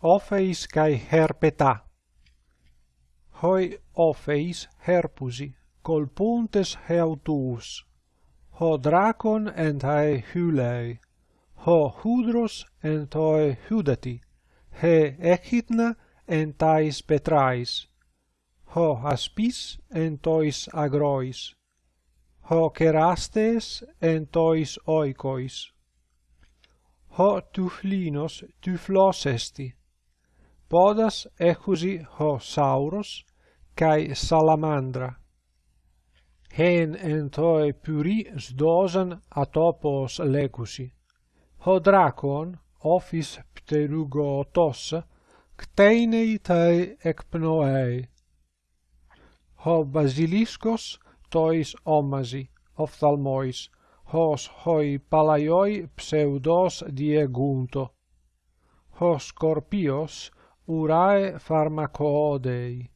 Opheis kai herpeta. Hoi Opheis herpusi, col puntes heautus. Ho dracon en tae hylei. Ho hudros en toe hudati. He echidna entais petrais. Ho aspis entois agrois. Ho kerastes entois oikois. Ho tuflinos tuflos esti podas echusi ho sauros kai salamandra. Hen entoi pyri sdosan atopos lecusi. Ho dracon ofis pterugotos kteinei tai ekpnoei. Ho basiliskos tois omasi ophthalmois hos hoi palaioi pseudos diegunto. Hos scorpios urae pharmacoodei.